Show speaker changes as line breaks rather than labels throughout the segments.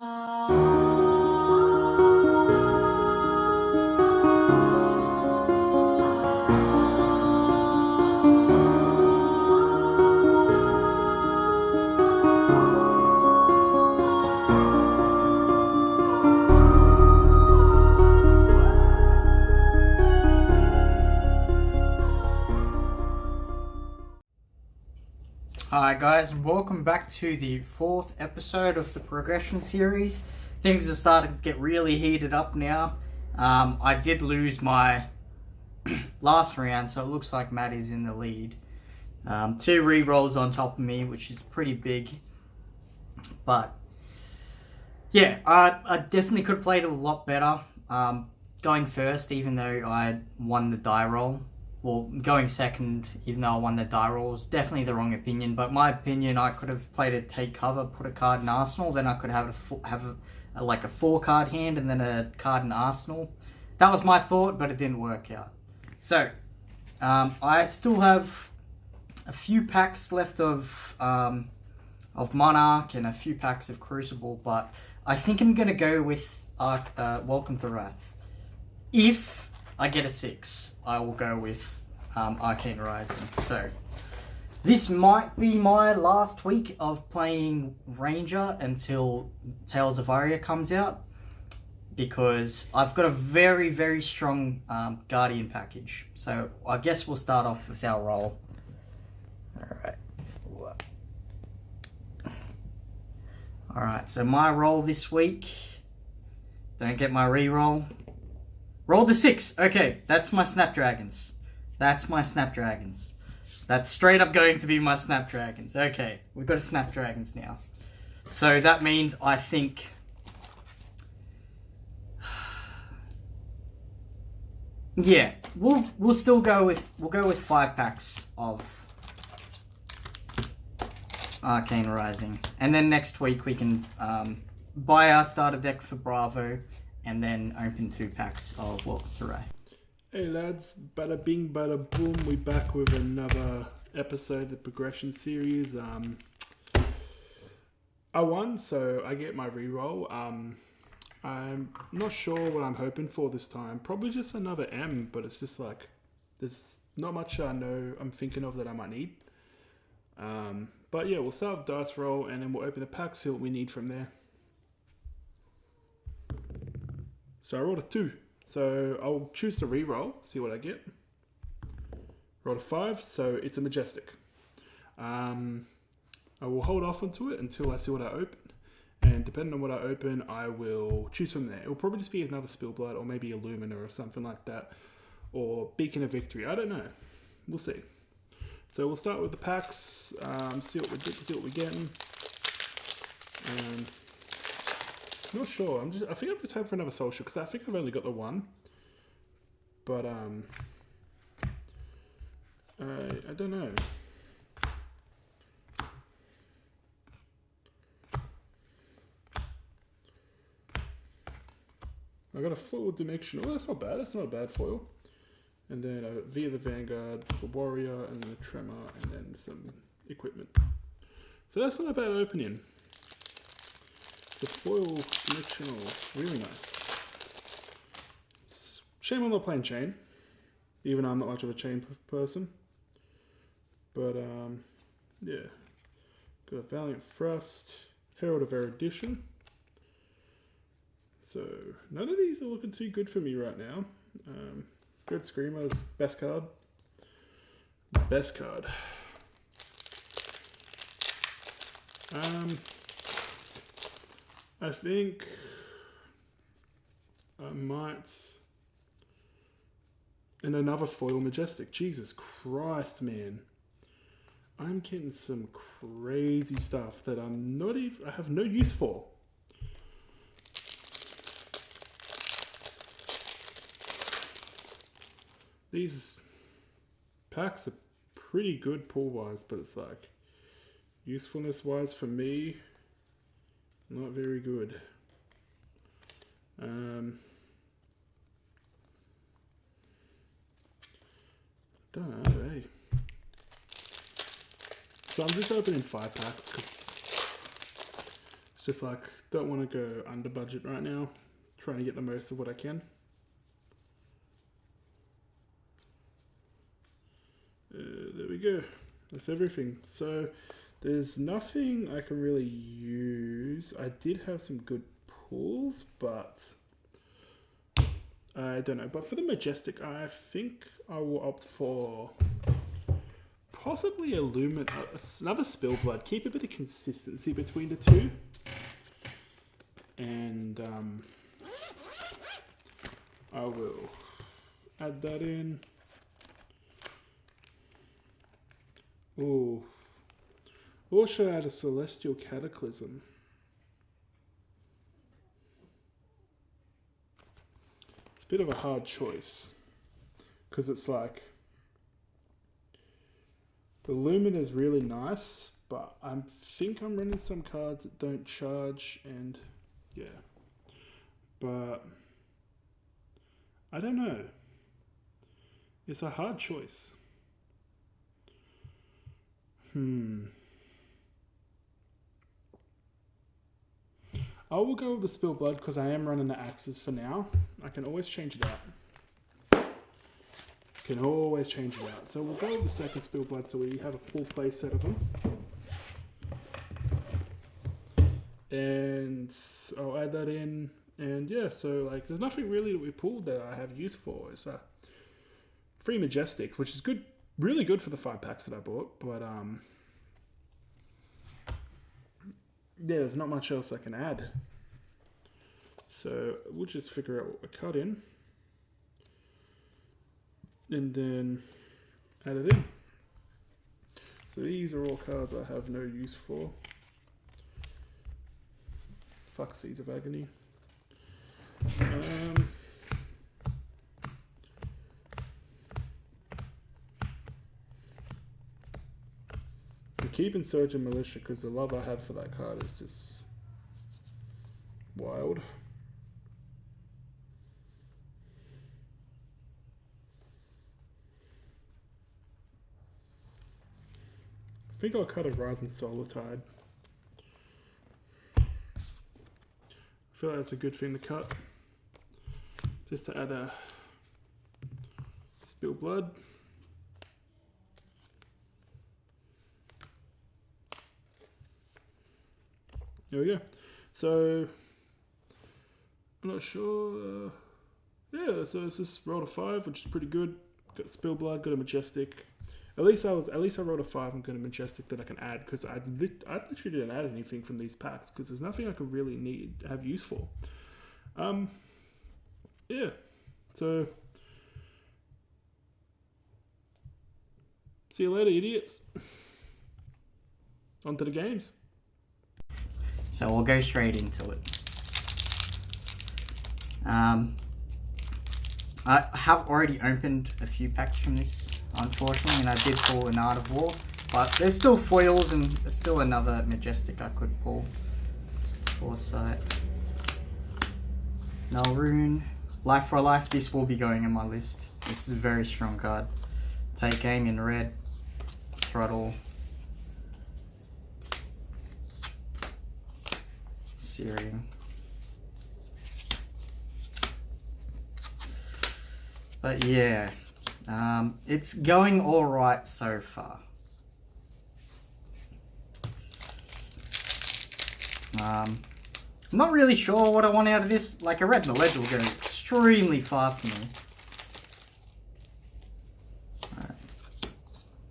Hi welcome back to the fourth episode of the progression series. Things are starting to get really heated up now. Um, I did lose my last round so it looks like Matt is in the lead. Um, two re-rolls on top of me which is pretty big. But yeah, I, I definitely could have played it a lot better. Um, going first even though I won the die roll well, going second, even though I won the die rolls, definitely the wrong opinion. But my opinion, I could have played a take cover, put a card in Arsenal, then I could have a have a, a, like a four card hand and then a card in Arsenal. That was my thought, but it didn't work out. So um, I still have a few packs left of um, of Monarch and a few packs of Crucible, but I think I'm gonna go with uh, uh, Welcome to Rathe. If I get a six, I will go with um, Arcane Rising. So this might be my last week of playing Ranger until Tales of Aria comes out because I've got a very, very strong um, Guardian package. So I guess we'll start off with our roll. Alright. Alright, so my roll this week, don't get my re-roll, Roll the six. Okay, that's my Snapdragons. That's my Snapdragons. That's straight up going to be my Snapdragons. Okay, we've got a Snapdragons now. So that means I think... Yeah, we'll we'll still go with we'll go with five packs of Arcane Rising, and then next week we can um, buy our starter deck for Bravo, and then open two packs of Welcome to Rathe.
Hey lads, bada bing, bada boom. We back with another episode of the progression series. Um, I won, so I get my reroll. Um, I'm not sure what I'm hoping for this time. Probably just another M, but it's just like there's not much I know I'm thinking of that I might need. Um, but yeah, we'll start with dice roll and then we'll open the pack, see what we need from there. So I rolled a 2. So I'll choose to re-roll, see what I get. Rolled a 5, so it's a Majestic. Um, I will hold off onto it until I see what I open. And depending on what I open, I will choose from there. It will probably just be another Spillblood or maybe a Lumina or something like that. Or Beacon of Victory. I don't know. We'll see. So we'll start with the packs, um, see, what we, see what we're getting. And not sure. I'm just. I think I'm just hoping for another social because I think I've only got the one. But um, I I don't know. I got a foil dimension. Oh, that's not bad. That's not a bad foil. And then uh, V of the Vanguard for Warrior, and then a Tremor, and then some equipment. So that's not a bad opening. The foil dimensional, really nice. shame I'm not playing chain, even though I'm not much of a chain person. But um, yeah, got a Valiant Thrust, Herald of Erudition. So none of these are looking too good for me right now. Um, Good Screamer's best card. Best card. Um, I think I might. And another foil majestic. Jesus Christ, man. I'm getting some crazy stuff that I'm not even, I have no use for. These packs are pretty good pull wise, but it's like usefulness wise for me, not very good. Um, don't know, hey. So I'm just opening five packs because it's Just like don't want to go under budget right now. Trying to get the most of what I can. Uh, there we go. That's everything. So there's nothing I can really use. I did have some good pulls, but I don't know. But for the Majestic, I think I will opt for possibly a Lumen, uh, another Spellblood. Keep a bit of consistency between the two. And um, I will add that in. Oh. I add a Celestial Cataclysm? It's a bit of a hard choice. Because it's like... The Lumen is really nice, but I think I'm running some cards that don't charge, and yeah. But... I don't know. It's a hard choice. Hmm. I will go with the spill blood because I am running the axes for now. I can always change it out. Can always change it out. So we'll go with the second spill blood so we have a full play set of them. And I'll add that in. And yeah, so like there's nothing really that we pulled that I have use for. It's a free majestic, which is good really good for the five packs that I bought, but um, yeah, there's not much else I can add. So we'll just figure out what we cut in, and then add it in. So these are all cards I have no use for. Fuck Seeds of Agony. Um, keep Insurgent Militia because the love I have for that card is just wild. I think I'll cut a Rising Solar Tide. I feel like that's a good thing to cut. Just to add a spill blood. There we go. So I'm not sure. Uh, yeah, so it's just rolled a five, which is pretty good. Got spill blood, got a majestic. At least I was. At least I rolled a five and got a majestic that I can add because I lit, I literally didn't add anything from these packs because there's nothing I could really need have use for. Um. Yeah. So. See you later, idiots. On to the games.
So we'll go straight into it. Um, I have already opened a few packs from this, unfortunately, and I did pull an Art of War, but there's still foils and there's still another Majestic I could pull. Foresight. Rune. Life for Life, this will be going in my list. This is a very strong card. Take aim in red. Throttle. Searing. But yeah, um, it's going all right so far. Um, I'm not really sure what I want out of this. Like a red in the ledge will go extremely far for me. Right.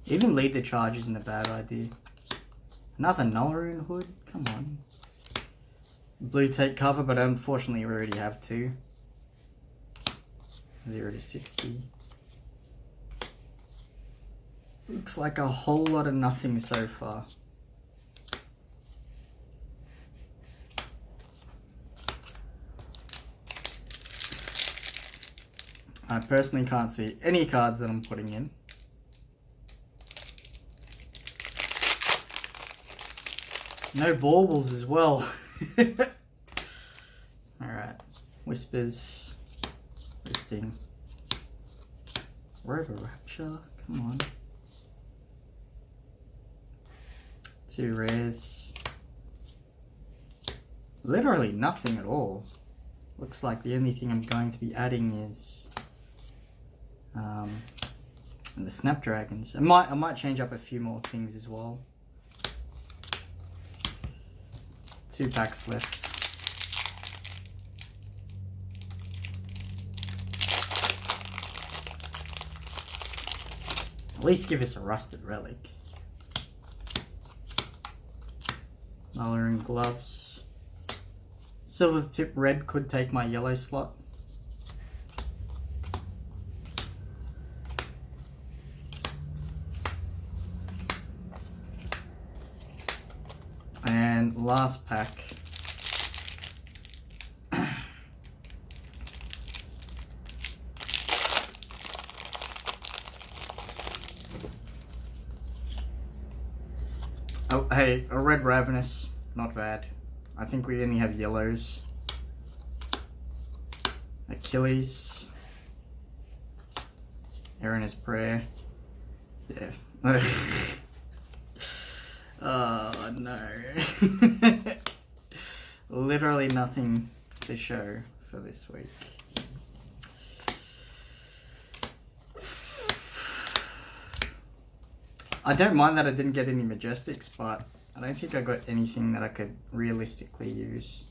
Even lead the charge isn't a bad idea. Another Null Rune Hood? Come on. Blue tape cover, but unfortunately we already have two. 0 to 60. Looks like a whole lot of nothing so far. I personally can't see any cards that I'm putting in. No baubles as well. Alright. Whispers. Lifting. Rover Rapture. Come on. Two rares. literally nothing at all. Looks like the only thing I'm going to be adding is um, the Snapdragons. I might I might change up a few more things as well. Two packs left. At least give us a rusted relic. Coloring gloves. Silver tip red could take my yellow slot. And last pack. Oh, hey, a red ravenous. Not bad. I think we only have yellows. Achilles. Aaron is prayer. Yeah. oh no. Literally nothing to show for this week. I don't mind that I didn't get any Majestics, but I don't think I got anything that I could realistically use.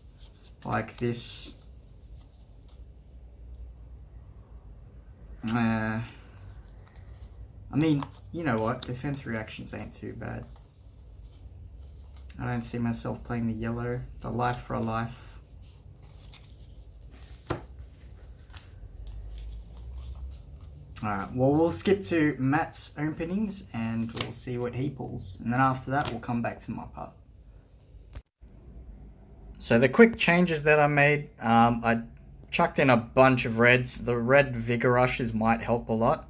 Like this. Uh, I mean, you know what? Defense reactions ain't too bad. I don't see myself playing the yellow, the life for a life. Alright, well we'll skip to Matt's openings and we'll see what he pulls. And then after that we'll come back to my part. So the quick changes that I made, um, I chucked in a bunch of reds. The red Vigor Rushes might help a lot.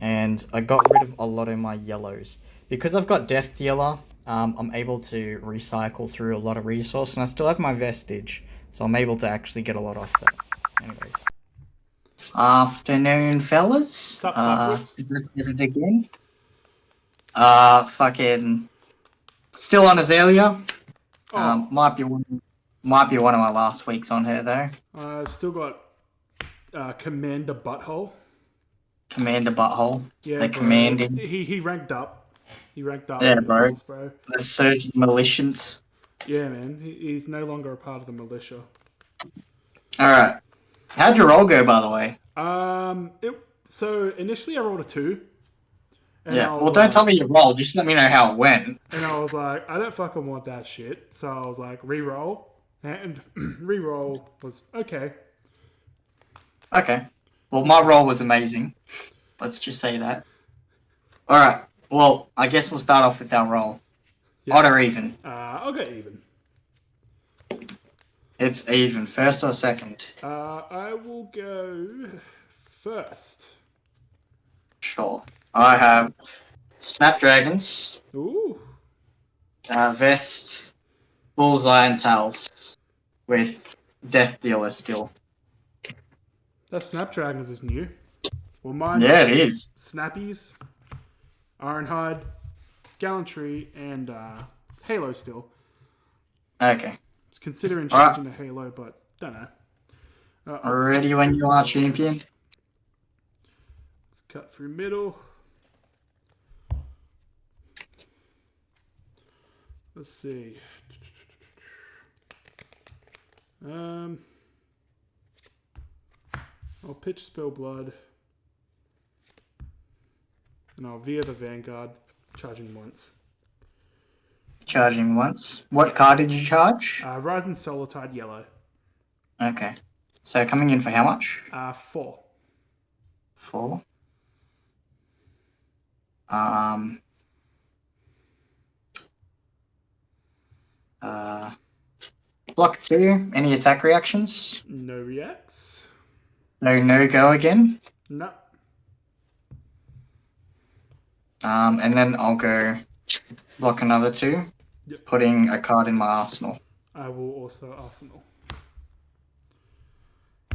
And I got rid of a lot of my yellows. Because I've got Death Dealer, um, I'm able to recycle through a lot of resource. And I still have my Vestige, so I'm able to actually get a lot off that. Anyways. Afternoon, fellas.
Sup,
uh,
fuckers?
is it again? Uh, fucking still on Azalea.
Oh,
Um, might be one, might be one of my last weeks on her though.
I've still got uh, Commander Butthole.
Commander Butthole,
Yeah,
the
bro.
commanding,
He he ranked up. He ranked up.
Yeah, bro.
force, bro.
the surgeon militiant.
Yeah, man. He, he's no longer a part of the militia.
All right, how'd your roll go, by the way?
Um, it, so initially I rolled a two.
yeah, well, don't
like-
tell me your roll. Just let me know how it went.
And I was like, I don't fucking want that shit. So I was like, re-roll, and re-roll was okay.
Okay. Well, my roll was amazing. Let's just say that. All right. Well, I guess we'll start off with our roll.
Yeah.
Odd or even?
Uh, I'll go even.
It's even. First or second?
Uh, I will go first.
Sure. I have Snapdragons,
Ooh,
uh, Vest, Bullseye, and Tails with Death Dealer skill.
that Snapdragons is new. Well, mine.
Yeah, it is.
Snappies, Ironhide, Gallantry, and uh, Halo still.
Okay.
It's considering changing to Halo, but don't know. Uh,
Ready when you are, champion.
Let's cut through middle. Let's see. Um, I'll pitch spill blood, and I'll V of the Vanguard, charging once.
Charging once. What card did you charge?
Uh, Rising Solar Tide yellow.
Okay. So coming in for how much?
Uh, four.
Four. Um. Uh. Block two. Any attack reactions?
No reacts.
No, no go again.
No.
Um, and then I'll go block another two,
Yep.
putting a card in my arsenal.
I will also Arsenal.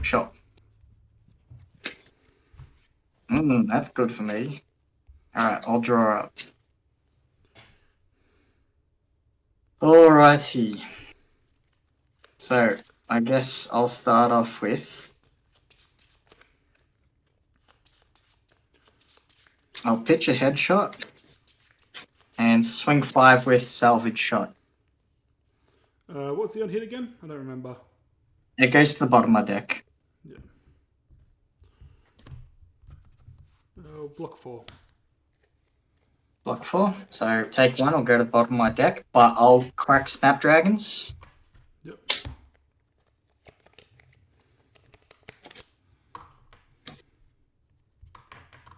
Shot. Mm, that's good for me. Alright, I'll draw up. Alrighty. So I guess I'll start off with. I'll pitch a headshot and swing five with salvage shot.
Uh, what's the on hit again? I don't remember.
It goes to the bottom of my deck.
Yeah. Oh, block four.
Block four. So take one, I'll go to the bottom of my deck, but I'll crack Snapdragons.
Yep.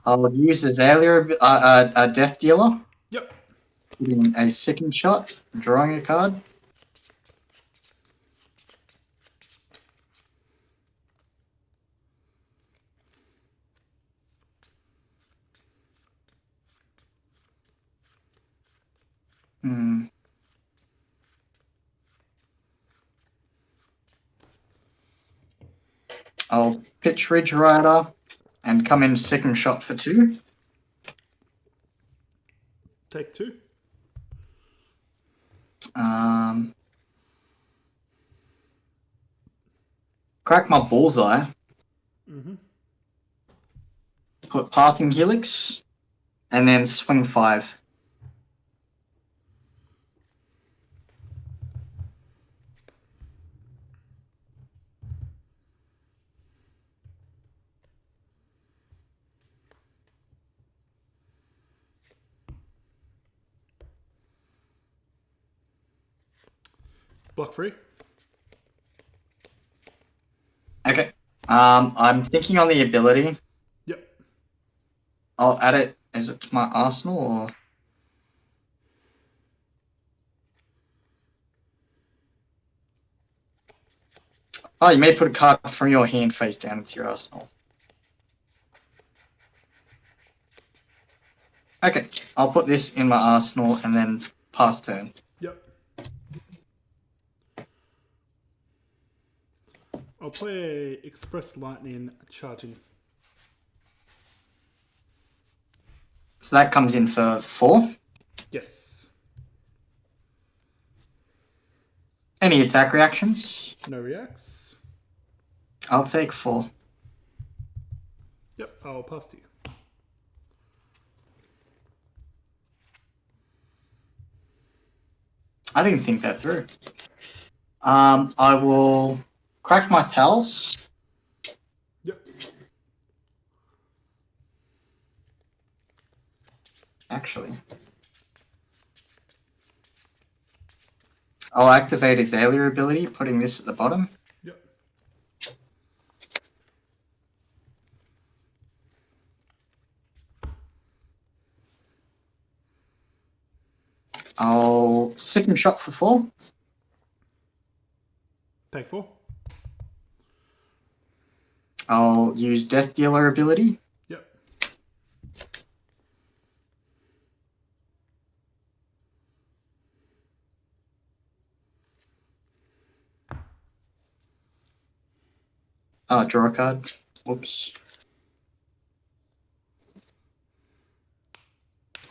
I'll use Azalea, uh, uh, a Death Dealer,
Yep.
getting a second shot, drawing a card. Hmm. I'll pitch Ridge Rider and come in second shot for two.
Take two.
Um, crack my bullseye.
Mm-hmm.
Put Pathing Helix, and then swing five.
Block free.
Okay. Um, I'm thinking on the ability.
Yep.
I'll add it. Is it to my arsenal or? Oh, you may put a card from your hand face down into your arsenal. Okay, I'll put this in my arsenal and then pass turn.
Yep. I'll play Express Lightning charging.
So that comes in for four.
Yes.
Any attack reactions?
No reacts.
I'll take four.
Yep. I'll pass to you.
I didn't think that through. Um, I will crack my towels.
Yep.
Actually, I'll activate his Azalea ability, putting this at the bottom.
Yep.
I'll second shot for four.
Take four.
I'll use Death Dealer ability.
Yep.
Uh, draw a card. Whoops.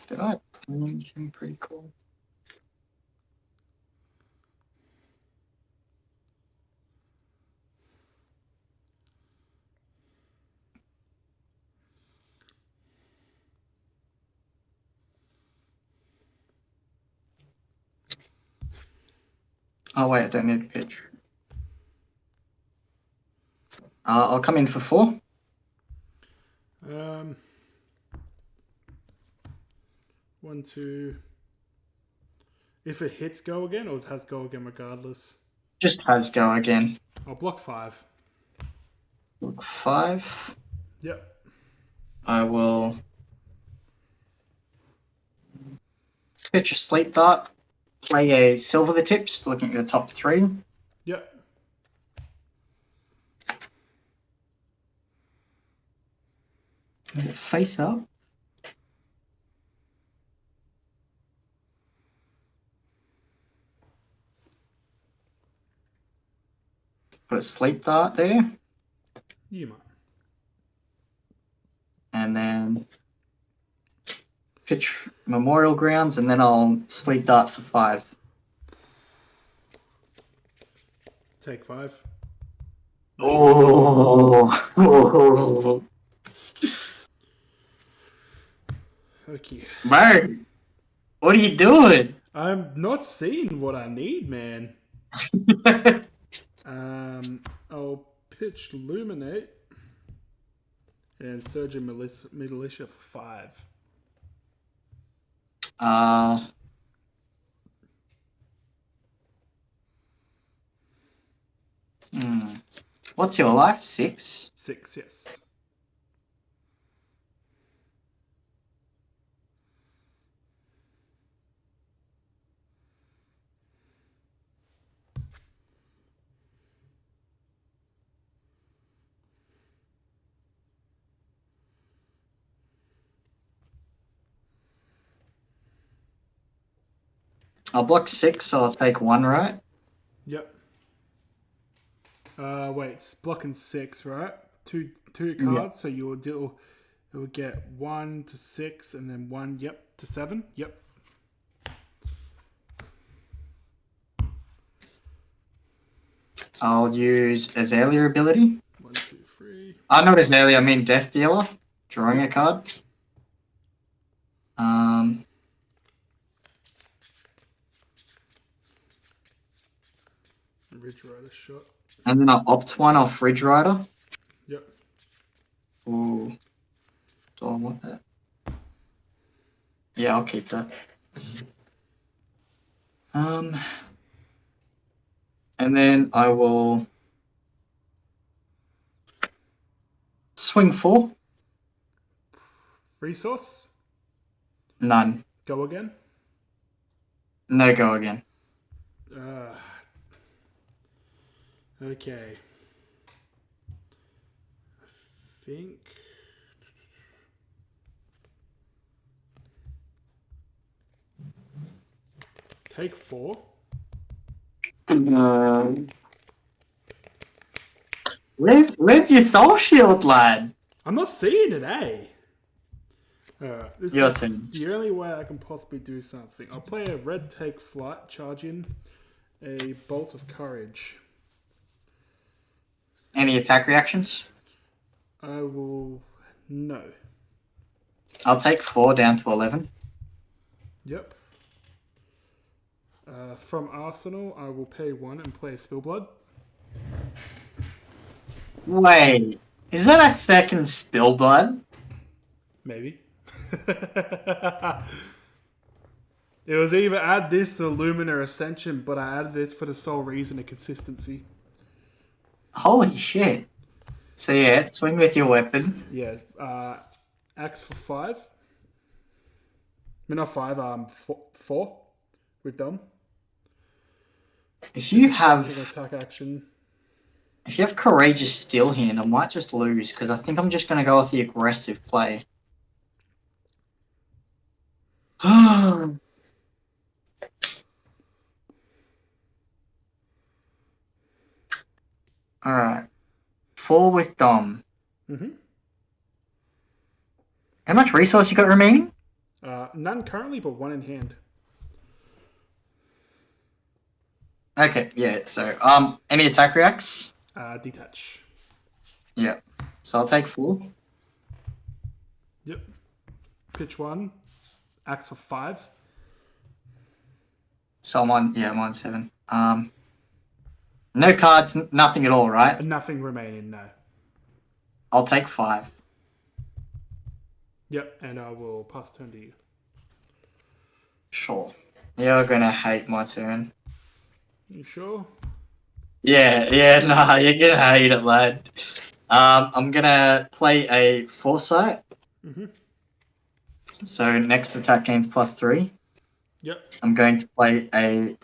Did I play anything pretty cool? Oh wait, I don't need a pitch. Uh, I'll come in for four.
Um. One, two. If it hits go again, or it has go again regardless.
Just has go again.
I'll block five.
Block five.
Yep.
I will pitch a sleep dart, play a silver the tips, looking at the top three.
Yep.
Face up. Put a sleep dart there,
You might.
and then pitch Memorial Grounds, and then I'll sleep dart for five.
Take five.
Oh.
Okay.
Bro, what are you doing?
I'm not seeing what I need, man. Um, I'll pitch Luminate and Surgeon Militia for five.
Uh, hmm. What's your life? Six?
Six, yes.
I'll block six, so I'll take one, right?
Yep. Uh, wait, it's blocking six, right? Two two cards, so you'll deal. It will get one to six, and then one, yep, to seven. Yep.
I'll use Azalea ability.
One, two, three.
Uh, not Azalea, I mean Death Dealer. Drawing a card. Um,
Ridge Rider shot.
and then I'll opt one off Ridge Rider.
Yep.
Ooh. Do I want that? Yeah, I'll keep that. Um, and then I will swing four.
Resource.
None.
Go again.
No go again.
Uh, okay. I think. Take four.
Um, where's, where's your soul shield, lad?
I'm not seeing it, eh? Alright, this
Your
is
turn.
the only way I can possibly do something. I'll play a red take flight, charge in a bolt of courage.
Any attack reactions?
I will. No.
I'll take four down to 11.
Yep. Uh, from Arsenal, I will pay one and play a Spillblood.
Wait, is that a second Spillblood?
Maybe. it was either add this or Lumina Ascension, but I added this for the sole reason of consistency.
Holy shit. So yeah, swing with your weapon.
Yeah. Uh, axe for five. I mean, not five, um, four, four. We've done.
If you have
attack action.
if you have Courageous Steelhand, I might just lose because I think I'm just gonna go with the aggressive play. Alright. Four with Dom.
Mm-hmm.
How much resource you got remaining?
Uh, none currently, but one in hand.
Okay, yeah, so um any attack reacts?
Uh, detach.
Yeah. So I'll take four.
Yep. Pitch one. Axe for five.
So I'm on yeah, I'm on seven. Um no cards, nothing at all, right?
Nothing remaining, no.
I'll take five.
Yep, and I will pass turn to you.
Sure. You're gonna hate my turn.
You sure?
Yeah, yeah, nah, you're gonna hate it, lad. Um, I'm gonna play a foresight.
Mhm.
So next attack gains plus three.
Yep.
I'm going to play a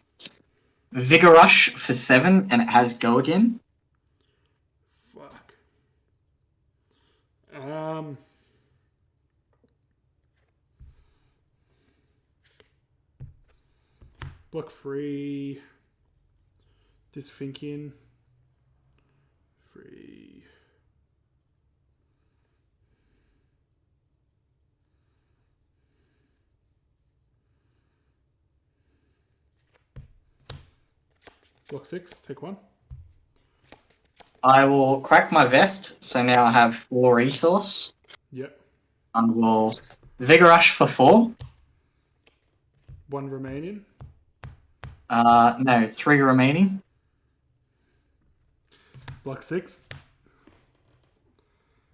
vigor rush for seven, and it has go again.
Fuck. Um. Block free. Dysthinking. Free. Block six, take one.
I will crack my vest, so now I have four resource.
Yep.
I will Vigor Rush for four.
One remaining.
Uh, no, three remaining.
Block six.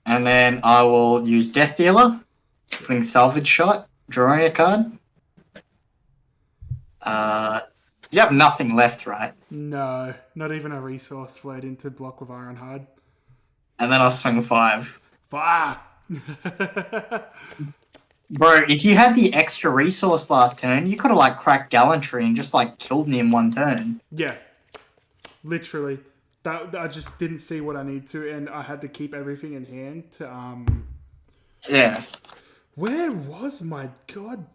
And then I will use Death Dealer, putting Salvage Shot, drawing a card. Uh, you have nothing left, right?
No, not even a resource flowed into block with Iron Hard.
And then I'll swing five.
Fuck!
Bro, if you had the extra resource last turn, you could have like cracked Gallantry and just like killed me in one turn.
yeah. Literally. That, I just didn't see what I need to, and I had to keep everything in hand to, um...
Yeah.
Where was my god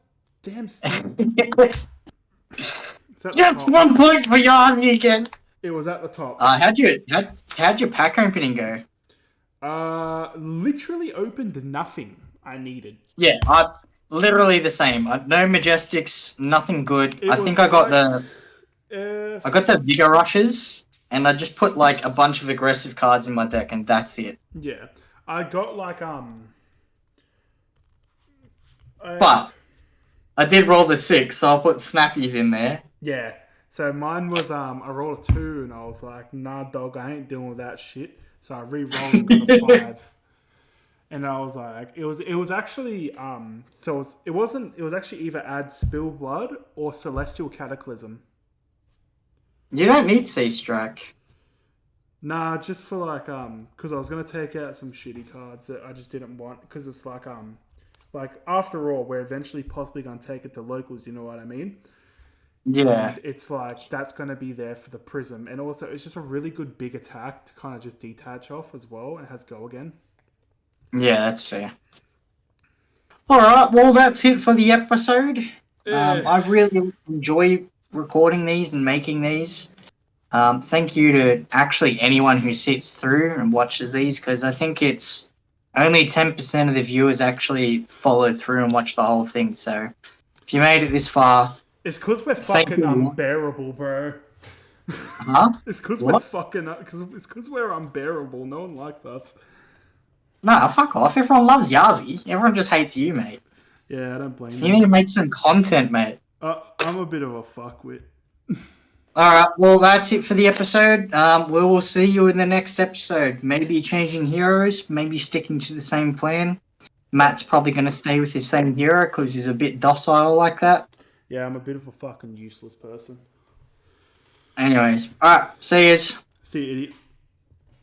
damn?
yes,
It's at the top.
one point for your army again.
It was at the top.
Uh, how'd you how'd, how'd your pack opening go?
Uh, literally opened nothing I needed.
Yeah, I literally the same. I, no majestics, nothing good.
It
I think I got
like-
the
Uh,
I got the vigor rushes, and I just put like a bunch of aggressive cards in my deck, and that's it.
yeah, I got like um. I-
But I did roll the six, so I'll put snappies in there.
Yeah, so mine was um I rolled a two and I was like, nah, dog, I ain't dealing with that shit. So I re-rolled and got a five. And I was like, it was it was actually um so it, was, it wasn't it was actually either add spill blood or celestial cataclysm.
You don't need sea strike.
Nah, just for like um, because I was gonna take out some shitty cards that I just didn't want because it's like um, like after all, we're eventually possibly gonna take it to locals. You know what I mean?
Yeah,
It's like that's gonna be there for the prism, and also it's just a really good big attack to kind of just detach off as well, and has go again.
yeah, that's fair. All right, well that's it for the episode. Um, I really enjoy recording these and making these. Um, thank you to actually anyone who sits through and watches these because I think it's only 10% of the viewers actually follow through and watch the whole thing. So if you made it this far,
It's because we're fucking unbearable, bro.
huh?
It's because we're fucking. Cause it's because we're unbearable. No one likes us.
Nah, fuck off. Everyone loves Yazi. Everyone just hates you, mate.
Yeah, I don't blame
You
you.
need to make some content, mate.
Uh, I'm a bit of a fuckwit.
Alright, well, that's it for the episode. Um, we will see you in the next episode. Maybe changing heroes, maybe sticking to the same plan. Matt's probably going to stay with his same hero because he's a bit docile like that.
Yeah, I'm a bit of a fucking useless person.
Anyways, alright, see yous.
See you, idiots.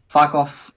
Fuck off.